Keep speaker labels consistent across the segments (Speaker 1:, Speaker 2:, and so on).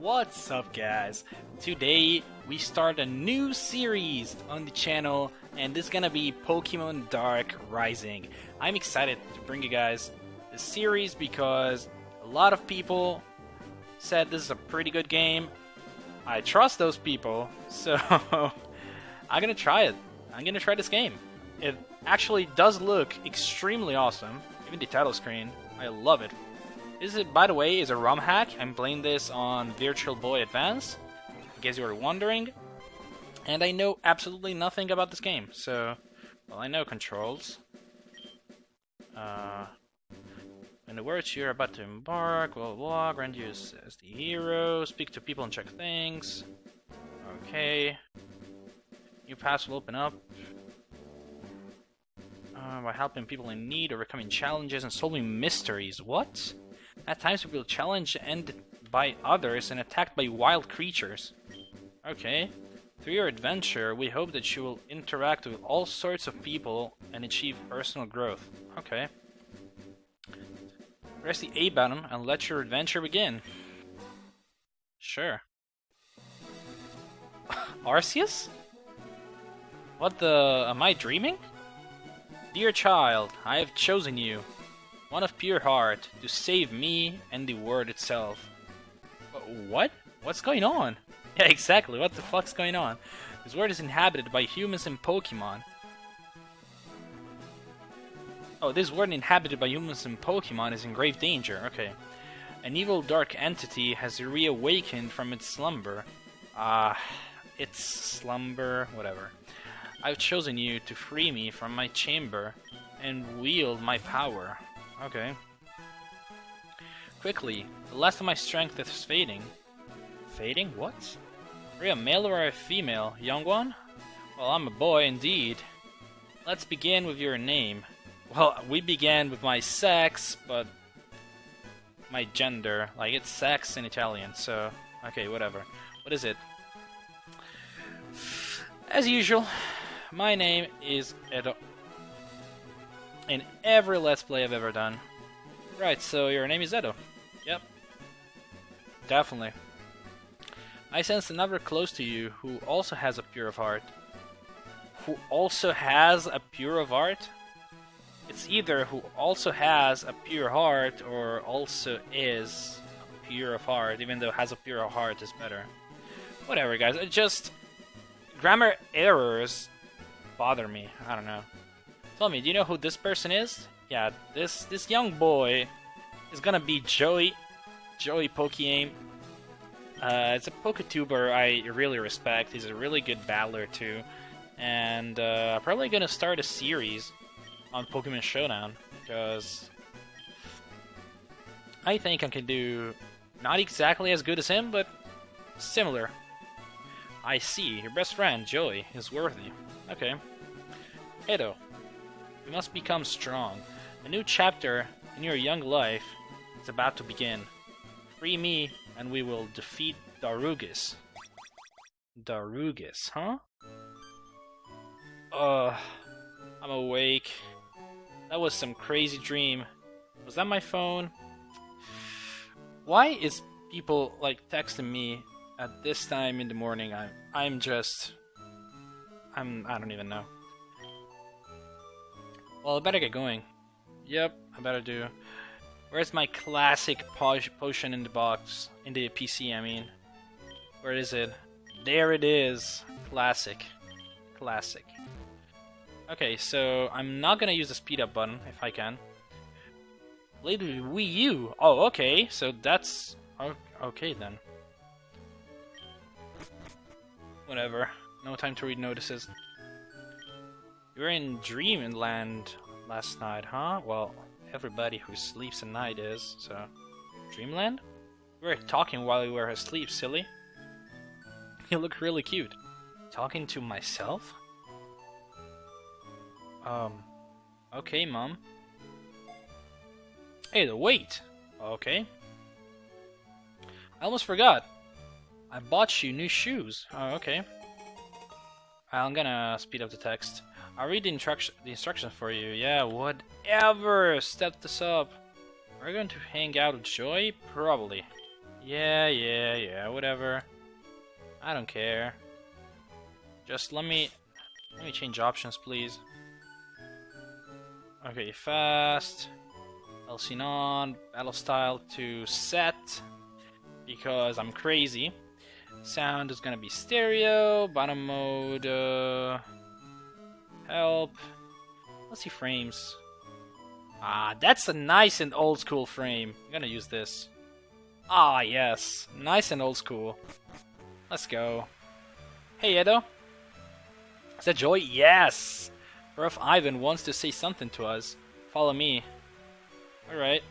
Speaker 1: What's up guys? Today we start a new series on the channel and this is gonna be Pokemon Dark Rising. I'm excited to bring you guys this series because a lot of people said this is a pretty good game. I trust those people, so I'm gonna try it. I'm gonna try this game. It actually does look extremely awesome, even the title screen. I love it. Is, by the way, is a ROM hack. I'm playing this on Visual Boy Advance, in case you were wondering. And I know absolutely nothing about this game, so... Well, I know controls. Uh... In the words you're about to embark, blah blah blah, grant you as, as the hero, speak to people and check things. Okay. New paths will open up. Uh, by helping people in need, overcoming challenges, and solving mysteries. What? At times we will challenge and by others and attacked by wild creatures. Okay. Through your adventure, we hope that you will interact with all sorts of people and achieve personal growth. Okay. Press the A button and let your adventure begin. Sure. Arceus? What the... am I dreaming? Dear child, I have chosen you one of pure heart, to save me and the world itself. What? What's going on? Yeah, exactly, what the fuck's going on? This world is inhabited by humans and Pokemon. Oh, this world inhabited by humans and Pokemon is in grave danger, okay. An evil dark entity has reawakened from its slumber. Ah, uh, its slumber, whatever. I've chosen you to free me from my chamber and wield my power. Okay. Quickly, the last of my strength is fading. Fading? What? Are you a male or a female, young one? Well, I'm a boy indeed. Let's begin with your name. Well, we began with my sex, but my gender. Like, it's sex in Italian, so... Okay, whatever. What is it? As usual, my name is Edo in every Let's Play I've ever done. Right, so your name is Edo. Yep. Definitely. I sense another close to you who also has a pure of heart. Who also has a pure of heart? It's either who also has a pure heart or also is pure of heart, even though has a pure of heart is better. Whatever, guys. It just grammar errors bother me. I don't know. Tell me, do you know who this person is? Yeah, this this young boy is gonna be Joey, Joey Pokeaim. Uh, it's a Poketuber I really respect. He's a really good battler too, and uh, probably gonna start a series on Pokemon Showdown because I think I can do not exactly as good as him, but similar. I see. Your best friend, Joey, is worthy. Okay. Edo, you must become strong. A new chapter in your young life is about to begin. Free me, and we will defeat Darugis. Darugis, huh? Ugh. I'm awake. That was some crazy dream. Was that my phone? Why is people like texting me at this time in the morning? I'm I'm just I'm I don't even know. Well, I better get going. Yep, I better do. Where's my classic potion in the box? In the PC, I mean. Where is it? There it is. Classic. Classic. Okay, so I'm not gonna use the speed up button if I can. Later, Wii U. Oh, okay. So that's okay then. Whatever. No time to read notices. You were in Dreamland last night, huh? Well, everybody who sleeps at night is, so... Dreamland? We were talking while we were asleep, silly. You look really cute. Talking to myself? Um... Okay, Mom. Hey, the wait! Okay. I almost forgot. I bought you new shoes. Oh, okay. I'm gonna speed up the text. I'll read the, instruction, the instructions for you. Yeah, whatever. Step this up. We're going to hang out with Joy? Probably. Yeah, yeah, yeah, whatever. I don't care. Just let me let me change options, please. Okay, fast. Elsinon, battle style to set because I'm crazy. Sound is gonna be stereo, bottom mode, uh, help. Let's see frames. Ah, that's a nice and old school frame. I'm gonna use this. Ah, yes. Nice and old school. Let's go. Hey, Edo. Is that Joy? Yes! Prof. Ivan wants to say something to us. Follow me. Alright.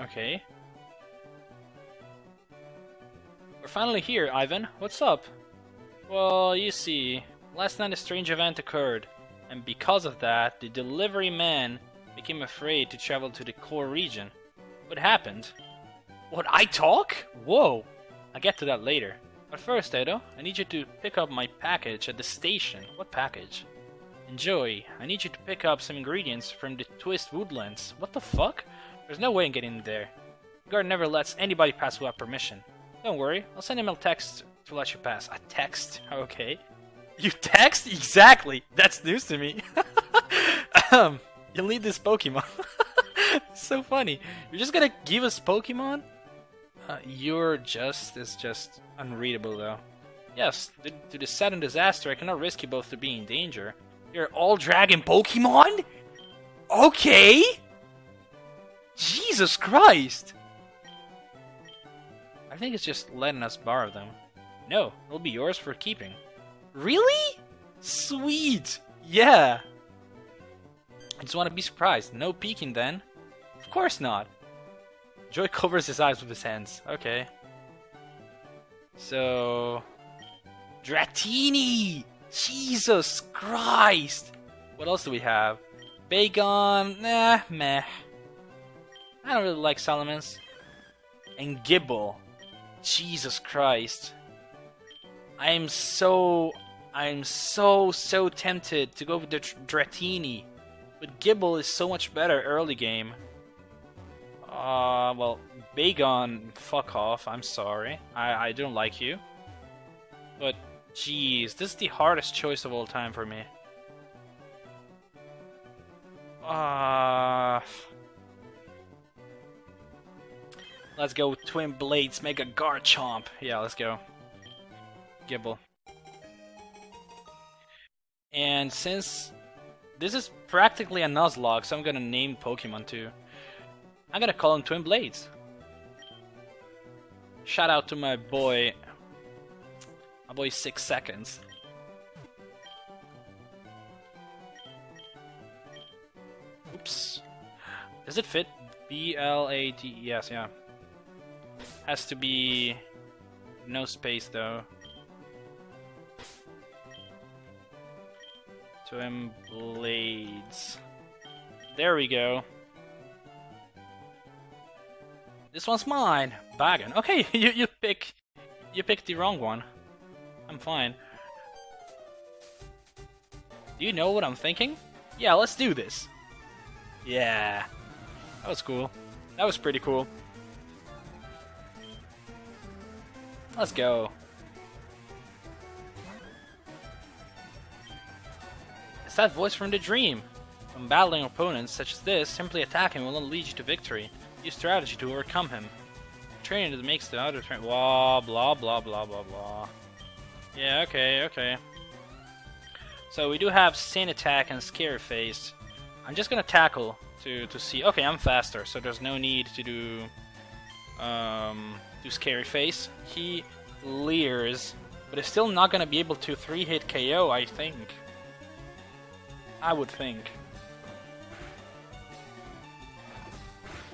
Speaker 1: Okay. We're finally here, Ivan. What's up? Well, you see, last night a strange event occurred, and because of that, the delivery man became afraid to travel to the core region. What happened? What, I talk? Whoa! I'll get to that later. But first, Edo, I need you to pick up my package at the station. What package? Enjoy. I need you to pick up some ingredients from the Twist Woodlands. What the fuck? There's no way in getting there. The guard never lets anybody pass without permission. Don't worry, I'll send him a text to let you pass. A text? Okay. You text? Exactly! That's news to me. um, you'll need this Pokemon. so funny. You're just gonna give us Pokemon? Uh, your just is just unreadable, though. Yes, due to the sudden disaster, I cannot risk you both to be in danger. You're all dragon Pokemon? Okay! Jesus Christ! I think it's just letting us borrow them. No, it'll be yours for keeping. Really? Sweet! Yeah! I just want to be surprised. No peeking then. Of course not. Joy covers his eyes with his hands. Okay. So... Dratini! Jesus Christ! What else do we have? Bagon? Nah, meh. I don't really like Salamence. And Gible. Jesus Christ. I'm so... I'm so, so tempted to go with the Dratini. But Gible is so much better early game. Uh, well, Bagon, fuck off. I'm sorry. I, I don't like you. But, jeez, this is the hardest choice of all time for me. Uh... Let's go Twin Blades, make Mega Garchomp. Yeah, let's go. Gible. And since this is practically a Nuzlocke, so I'm gonna name Pokemon too. I'm gonna call him Twin Blades. Shout out to my boy, my boy Six Seconds. Oops. Does it fit? B L A D. Yes, yeah. Has to be no space though. Twin Blades. There we go. This one's mine. Bagon. Okay, you you pick you picked the wrong one. I'm fine. Do you know what I'm thinking? Yeah, let's do this. Yeah. That was cool. That was pretty cool. Let's go. It's that voice from the dream. When battling opponents such as this, simply attacking will not lead you to victory. Use strategy to overcome him. Training that makes the other train. Blah blah blah blah blah blah. Yeah, okay, okay. So we do have Sand Attack and Scary Face. I'm just gonna tackle to to see. Okay, I'm faster, so there's no need to do um, do Scary Face. He leers, but is still not gonna be able to three hit KO. I think. I would think.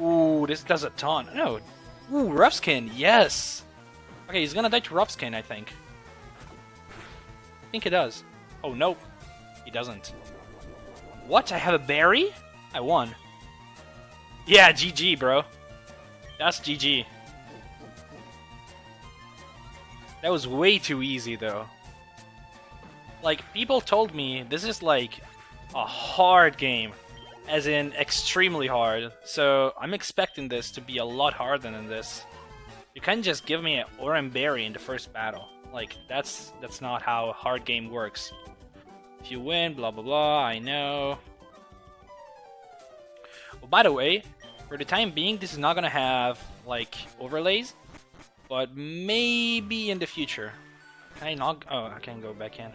Speaker 1: Ooh, this does a ton. No. Ooh, Rough Skin, yes! Okay, he's gonna die to Rough Skin, I think. I think he does. Oh, no. He doesn't. What? I have a berry? I won. Yeah, GG, bro. That's GG. That was way too easy, though. Like, people told me this is like a hard game, as in extremely hard. So I'm expecting this to be a lot harder than this. You can't just give me an Oran Berry in the first battle. Like, that's that's not how a hard game works. If you win, blah blah blah, I know. By the way, for the time being, this is not gonna have, like, overlays, but maybe in the future. Can I not? Oh, I can go back in.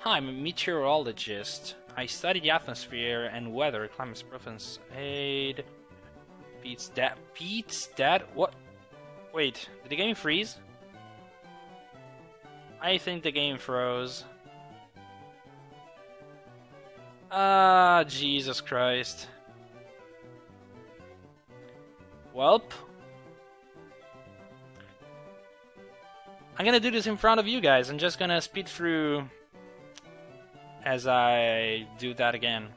Speaker 1: Hi, I'm a meteorologist. I study the atmosphere and weather, climate preference. Aid. Pete's dad. Pete's dad? What? Wait, did the game freeze? I think the game froze. Ah, Jesus Christ. Welp. I'm gonna do this in front of you guys. I'm just gonna speed through as I do that again.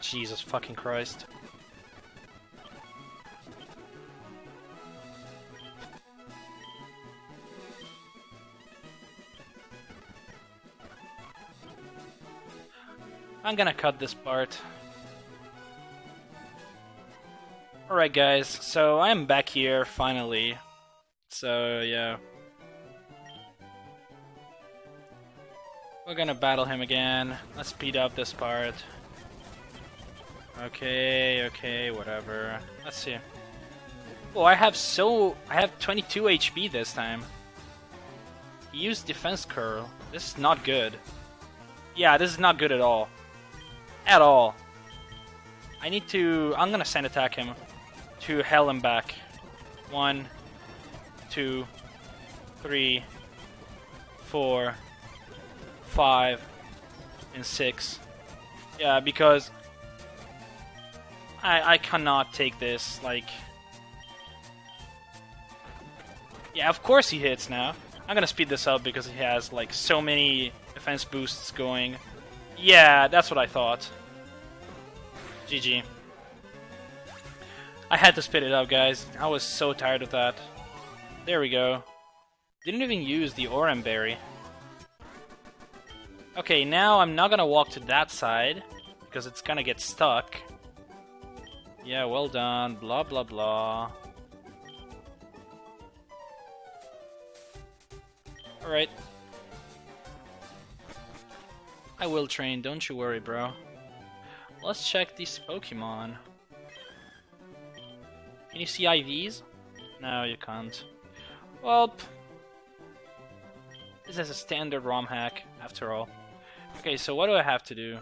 Speaker 1: Jesus fucking Christ. I'm gonna cut this part. Alright guys, so I'm back here finally. So yeah. We're gonna battle him again. Let's speed up this part. Okay, okay, whatever. Let's see. Oh, I have so... I have 22 HP this time. He used defense curl. This is not good. Yeah, this is not good at all. At all. I need to... I'm gonna send attack him to hell and back. One, two, three, four, five, and six. Yeah, because I I cannot take this. Like, yeah, of course he hits now. I'm gonna speed this up because he has like so many defense boosts going. Yeah, that's what I thought. GG. I had to spit it out, guys. I was so tired of that. There we go. Didn't even use the Oran Berry. Okay, now I'm not gonna walk to that side, because it's gonna get stuck. Yeah, well done, blah blah blah. Alright. I will train, don't you worry, bro. Let's check these Pokemon. Can you see IVs? No, you can't. Well, this is a standard ROM hack, after all. Okay, so what do I have to do?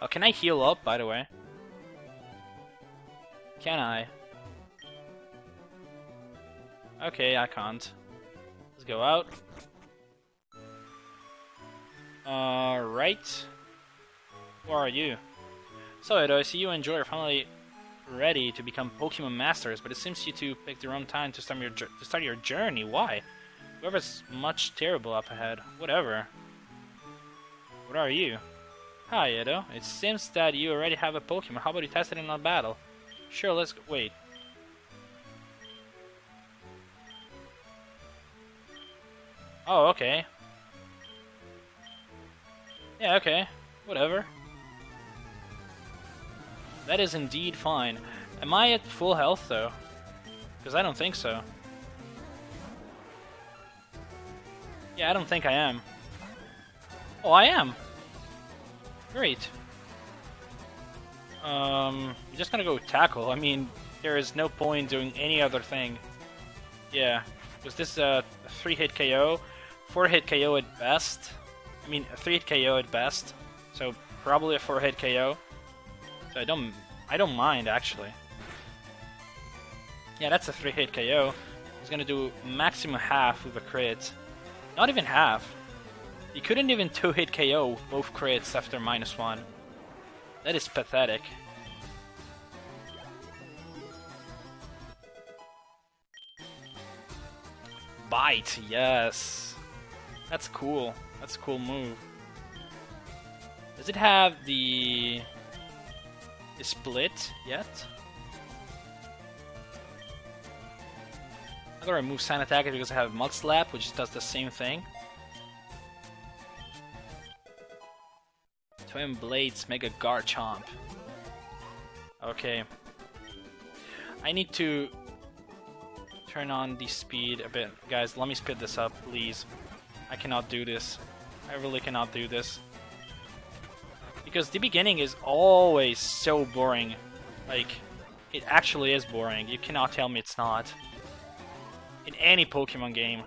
Speaker 1: Oh, can I heal up, by the way? Can I? Okay, I can't. Let's go out. Alright. Where are you? So, Edo, I see you and enjoy your family ready to become Pokemon Masters, but it seems you two picked the wrong time to start your to start your journey. Why? Whoever's much terrible up ahead. Whatever. What are you? Hi, Edo. It seems that you already have a Pokemon. How about you test it in a battle? Sure, let's go. Wait. Oh, okay. Yeah, okay. Whatever. That is indeed fine. Am I at full health, though? Because I don't think so. Yeah, I don't think I am. Oh, I am! Great. Um, I'm just gonna go tackle. I mean, there is no point doing any other thing. Yeah, was this a 3-hit KO? 4-hit KO at best? I mean, a 3-hit KO at best. So, probably a 4-hit KO. So I don't I don't mind actually. Yeah, that's a three hit KO. He's gonna do maximum half with a crit. Not even half. He couldn't even two hit KO both crits after minus one. That is pathetic. Bite, yes. That's cool. That's a cool move. Does it have the split yet. I'm gonna remove Sand Attack because I have Mud Slap, which does the same thing. Twin Blades Mega Garchomp. Okay. I need to turn on the speed a bit. Guys, let me speed this up, please. I cannot do this. I really cannot do this. Because the beginning is always so boring. Like, it actually is boring. You cannot tell me it's not. In any Pokemon game.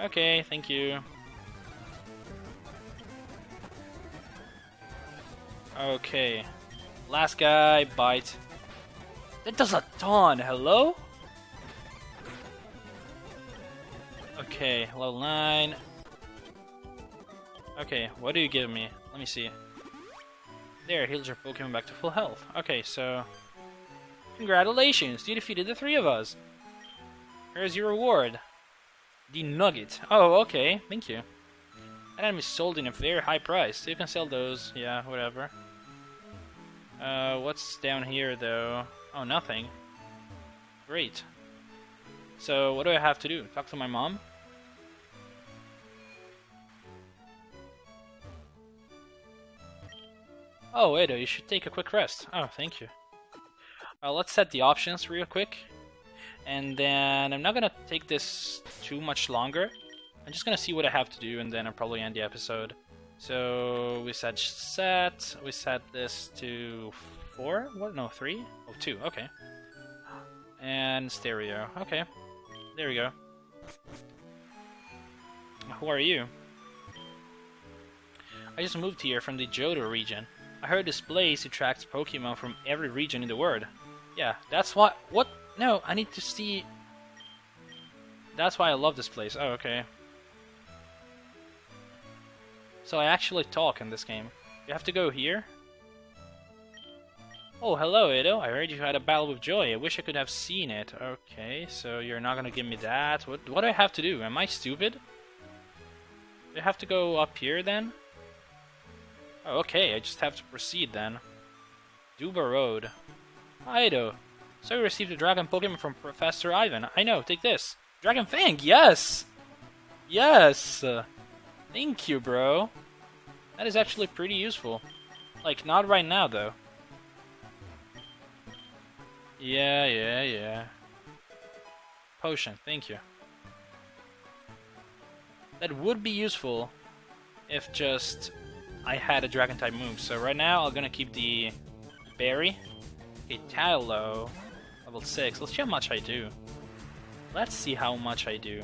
Speaker 1: Okay, thank you. Okay. Last guy, bite. That does a ton, hello? Okay, level 9. Okay, what do you give me? Let me see. There, heals your Pokemon back to full health. Okay, so... Congratulations, you defeated the three of us! Here's your reward. The Nugget. Oh, okay, thank you. That item is sold in a very high price, you can sell those, yeah, whatever. Uh, what's down here, though? Oh, nothing. Great. So, what do I have to do? Talk to my mom? Oh, Edo, you should take a quick rest. Oh, thank you. Uh, let's set the options real quick. And then I'm not gonna take this too much longer. I'm just gonna see what I have to do and then I'll probably end the episode. So we set set, we set this to four? What? No, three? Oh, two, okay. And stereo, okay. There we go. Who are you? I just moved here from the Johto region. I heard this place attracts Pokemon from every region in the world. Yeah, that's why- what? No, I need to see... That's why I love this place. Oh, okay. So I actually talk in this game. You have to go here? Oh, hello, Edo. I heard you had a battle with Joy. I wish I could have seen it. Okay, so you're not gonna give me that. What, what do I have to do? Am I stupid? Do I have to go up here then? Oh, okay, I just have to proceed then. Duba Road. Hi, Edo. So you received a Dragon Pokemon from Professor Ivan. I know, take this. Dragon Fang, yes! Yes! Thank you, bro. That is actually pretty useful. Like, not right now, though. Yeah, yeah, yeah. Potion, thank you. That would be useful if just I had a dragon type move. So right now I'm gonna keep the berry. Okay, Taillow, level 6. Let's see how much I do. Let's see how much I do.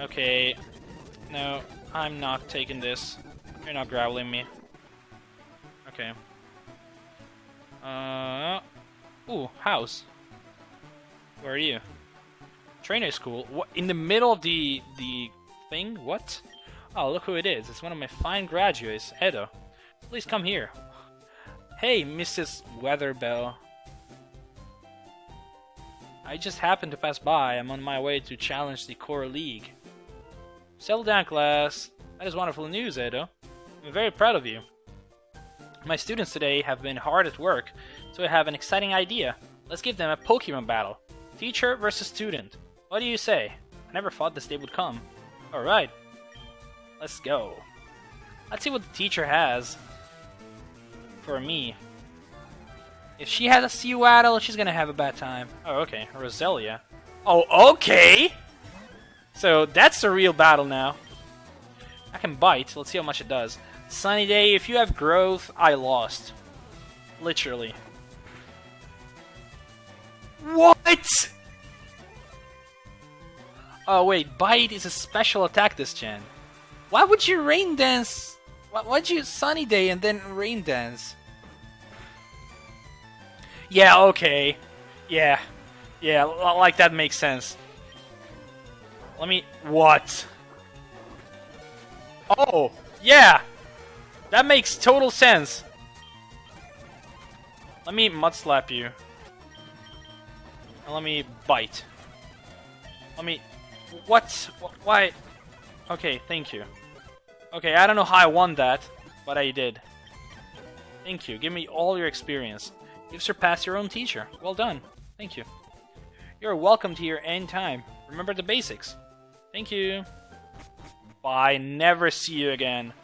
Speaker 1: Okay, no, I'm not taking this. You're not growling me. Okay. Uh, ooh, house. Where are you? Trainer school. What in the middle of the the thing? What? Oh, look who it is. It's one of my fine graduates, Edo. Please come here. Hey, Mrs. Weatherbell. I just happened to pass by. I'm on my way to challenge the Core League. Settle down, class. That is wonderful news, Edo. I'm very proud of you. My students today have been hard at work, so I have an exciting idea. Let's give them a Pokemon battle. Teacher versus student. What do you say? I never thought this day would come. Alright. Let's go. Let's see what the teacher has for me. If she has a Sewaddle, she's gonna have a bad time. Oh, okay. Roselia. Oh, okay! So, that's the real battle now. I can bite. Let's see how much it does. Sunny Day, if you have growth, I lost. Literally. What? Oh wait, Bite is a special attack this gen. Why would you Rain Dance? Why would you Sunny Day and then Rain Dance? Yeah, okay. Yeah. Yeah, like that makes sense. Let me... What? Oh, yeah! That makes total sense. Let me mud slap you. And let me bite. Let me... What? Why? Okay, thank you. Okay, I don't know how I won that, but I did. Thank you. Give me all your experience. You've surpassed your own teacher. Well done. Thank you. You're welcome here anytime. Remember the basics. Thank you. Bye. Never see you again.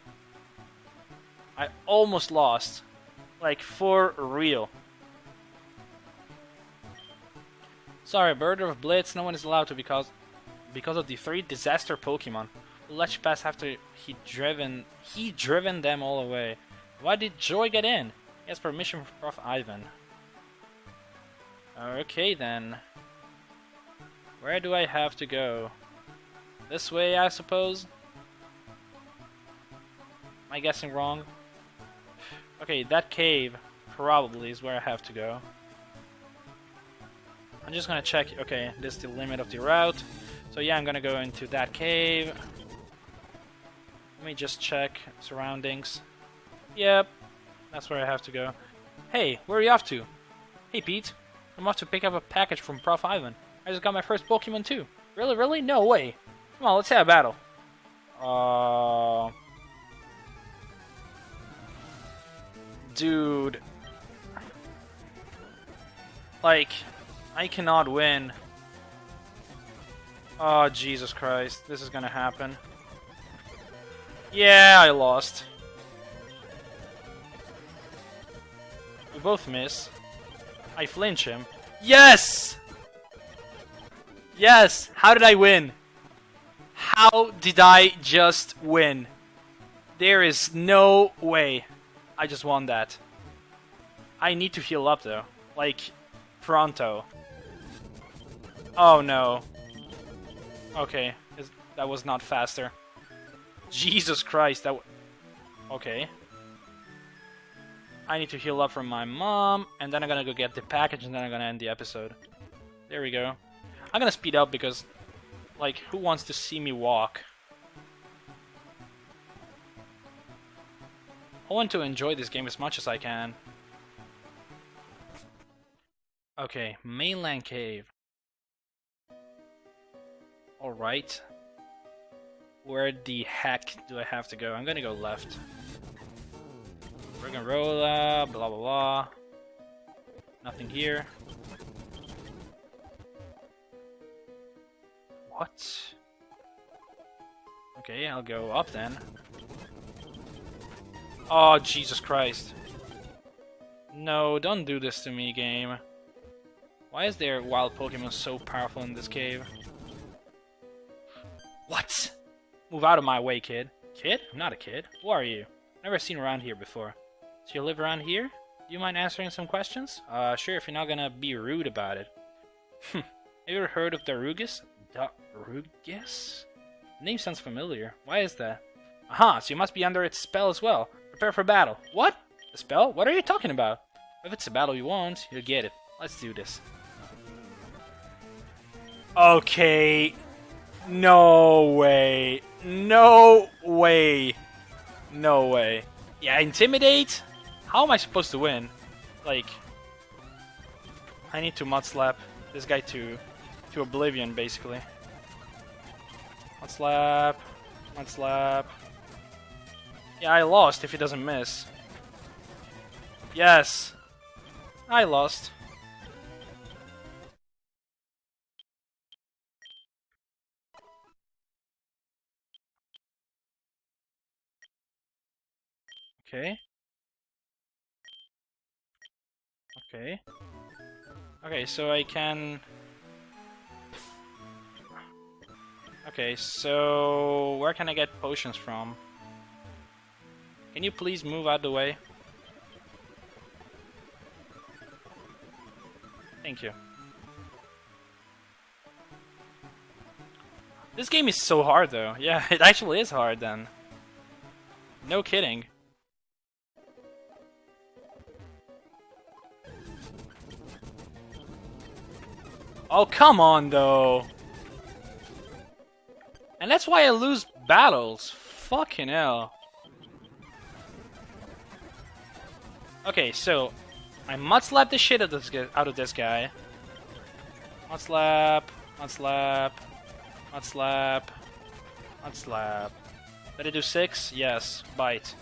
Speaker 1: I almost lost. Like, for real. Sorry, Bird of Blitz, no one is allowed to because because of the three disaster Pokemon. You pass after he driven he driven them all away. Why did Joy get in? He has permission from Prof. Ivan. Okay then. Where do I have to go? This way, I suppose? Am I guessing wrong? Okay, that cave probably is where I have to go. I'm just gonna check, okay, this is the limit of the route. So yeah, I'm gonna go into that cave. Let me just check surroundings. Yep, that's where I have to go. Hey, where are you off to? Hey Pete, I'm off to pick up a package from Prof. Ivan. I just got my first Pokemon too. Really, really? No way. Come on, let's have a battle. Uh... Dude. Like, I cannot win. Oh, Jesus Christ. This is gonna happen. Yeah, I lost. We both miss. I flinch him. Yes! Yes! How did I win? How did I just win? There is no way I just won that. I need to heal up though. Like, pronto. Oh no. Okay, that was not faster. Jesus Christ, that Okay. I need to heal up from my mom, and then I'm gonna go get the package, and then I'm gonna end the episode. There we go. I'm gonna speed up because, like, who wants to see me walk? I want to enjoy this game as much as I can. Okay, mainland cave. Alright. Where the heck do I have to go? I'm gonna go left. Roggenrola, blah blah blah. Nothing here. What? Okay, I'll go up then. Oh, Jesus Christ. No, don't do this to me, game. Why is there wild Pokemon so powerful in this cave? What? Move out of my way, kid. Kid? I'm not a kid. Who are you? Never seen around here before. So you live around here? Do you mind answering some questions? Uh, sure, if you're not gonna be rude about it. Hmm. Have you ever heard of Darugis? Darugis? The name sounds familiar. Why is that? Aha, so you must be under its spell as well. Prepare for battle. What? A spell? What are you talking about? If it's a battle you want, you'll get it. Let's do this. Okay, no way. No way. No way. Yeah, intimidate? How am I supposed to win? Like, I need to mud slap this guy to to oblivion, basically. Mud slap. Mud slap. Yeah, I lost if he doesn't miss. Yes. I lost. Okay. Okay. Okay, so I can... Okay, so where can I get potions from? Can you please move out the way? Thank you. This game is so hard though. Yeah, it actually is hard then. No kidding. Oh, come on, though. And that's why I lose battles. Fucking hell. Okay, so I mud slap the shit out of this, out of this guy. Mud slap, mud slap, mud slap, mud slap. Did I do six? Yes. Bite.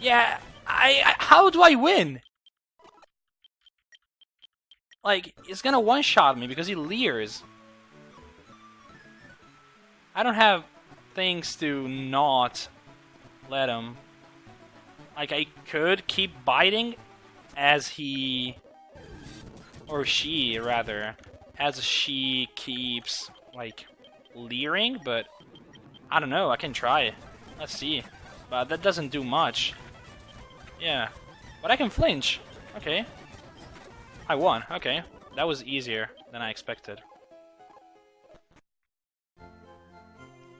Speaker 1: Yeah, I, I how do I win? Like, he's gonna one-shot me because he leers. I don't have things to not let him. Like, I could keep biting as he... Or she, rather. As she keeps, like, leering, but... I don't know, I can try. Let's see. But that doesn't do much. Yeah. But I can flinch. Okay. I won. Okay. That was easier than I expected.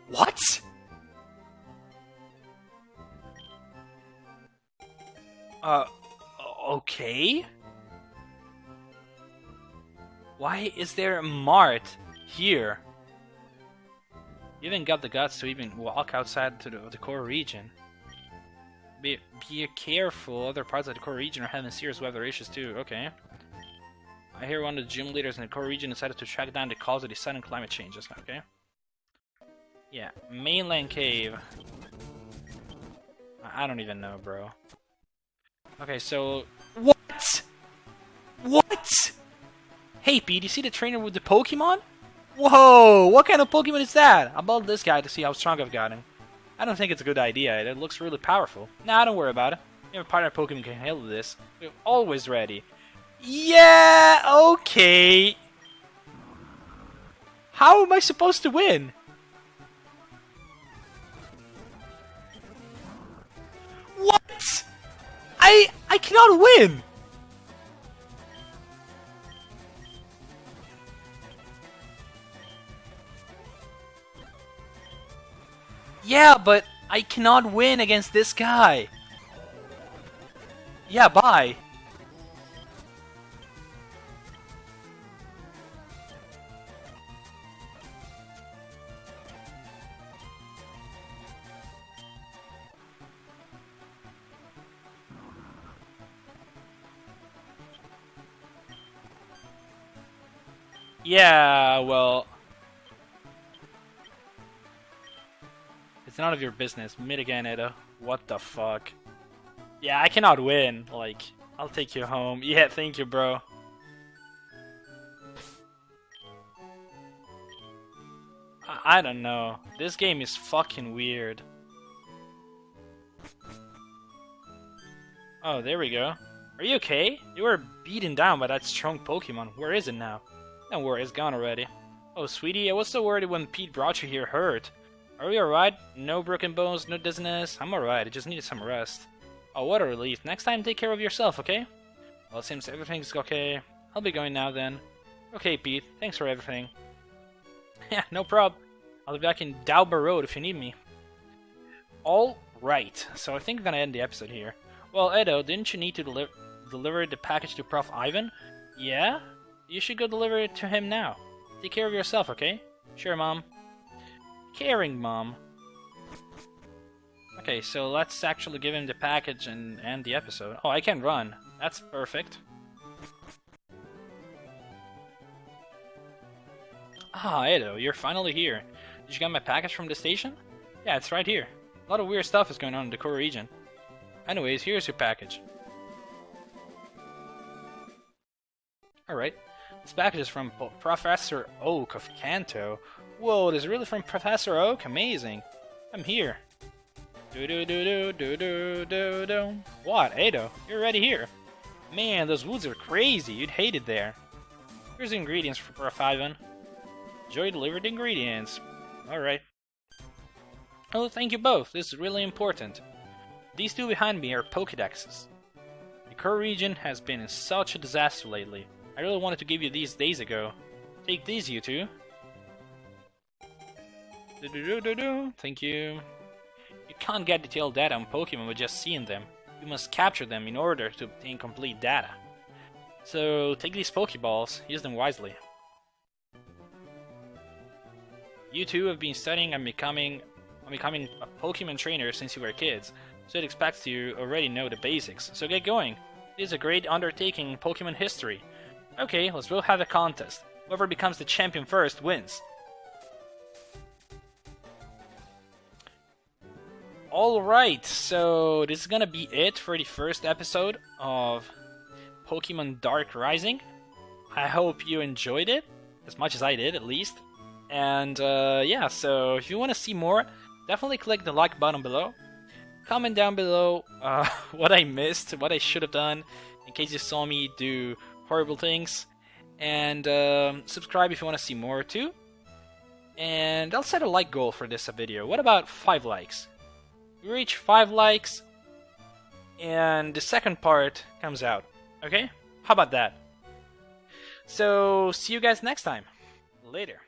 Speaker 1: What? Uh, okay? Why is there a mart here? You even got the guts to even walk outside to the, the core region. Be, be careful, other parts of the core region are having serious weather issues too. Okay. I hear one of the gym leaders in the core region decided to track down the cause of the sudden climate changes. Okay. Yeah, mainland cave. I don't even know, bro. Okay, so... What? What? Hey, Pete, you see the trainer with the Pokemon? Whoa! What kind of Pokemon is that? I'll build this guy to see how strong I've got him. I don't think it's a good idea. It looks really powerful. Nah, don't worry about it. You have a partner Pokemon can handle this. We're always ready. Yeah, okay. How am I supposed to win? What? I I cannot win. Yeah, but I cannot win against this guy. Yeah, bye. Yeah, well... It's none of your business. Mid again. What the fuck? Yeah, I cannot win. Like, I'll take you home. Yeah, thank you, bro. I, I don't know. This game is fucking weird. Oh, there we go. Are you okay? You were beaten down by that strong Pokemon. Where is it now? Don't worry, it's gone already. Oh, sweetie, I was so worried when Pete brought you here hurt. Are you alright? No broken bones, no dizziness? I'm alright, I just needed some rest. Oh, what a relief. Next time, take care of yourself, okay? Well, it seems everything's okay. I'll be going now, then. Okay, Pete. Thanks for everything. yeah, no prob. I'll be back in Dauber Road if you need me. Alright, so I think I'm gonna end the episode here. Well, Edo, didn't you need to deli deliver the package to Prof. Ivan? Yeah? You should go deliver it to him now. Take care of yourself, okay? Sure, Mom. Caring Mom. Okay, so let's actually give him the package and end the episode. Oh, I can run. That's perfect. Ah, Edo, you're finally here. Did you get my package from the station? Yeah, it's right here. A lot of weird stuff is going on in the core region. Anyways, here's your package. Alright. This package is from Professor Oak of Kanto. Whoa, it is really from Professor Oak? Amazing. I'm here. Do do do do do do do do. What, Edo? You're already here. Man, those woods are crazy. You'd hate it there. Here's the ingredients for Prof. Ivan. Joy delivered ingredients. Alright. Oh, thank you both. This is really important. These two behind me are Pokedexes. The core region has been in such a disaster lately. I really wanted to give you these days ago. Take these, you two. Do -do -do Thank you. You can't get detailed data on Pokemon with just seeing them. You must capture them in order to obtain complete data. So take these Pokeballs, use them wisely. You two have been studying and becoming becoming a Pokemon trainer since you were kids, so it expects you already know the basics. So get going. It is a great undertaking in Pokemon history. Okay, let's both have a contest. Whoever becomes the champion first wins. Alright, so this is gonna be it for the first episode of Pokemon Dark Rising. I hope you enjoyed it, as much as I did at least. And uh, yeah, so if you want to see more, definitely click the like button below. Comment down below uh, what I missed, what I should have done, in case you saw me do horrible things. And um, subscribe if you want to see more too. And I'll set a like goal for this video. What about 5 likes? We reach 5 likes, and the second part comes out. Okay? How about that? So, see you guys next time. Later.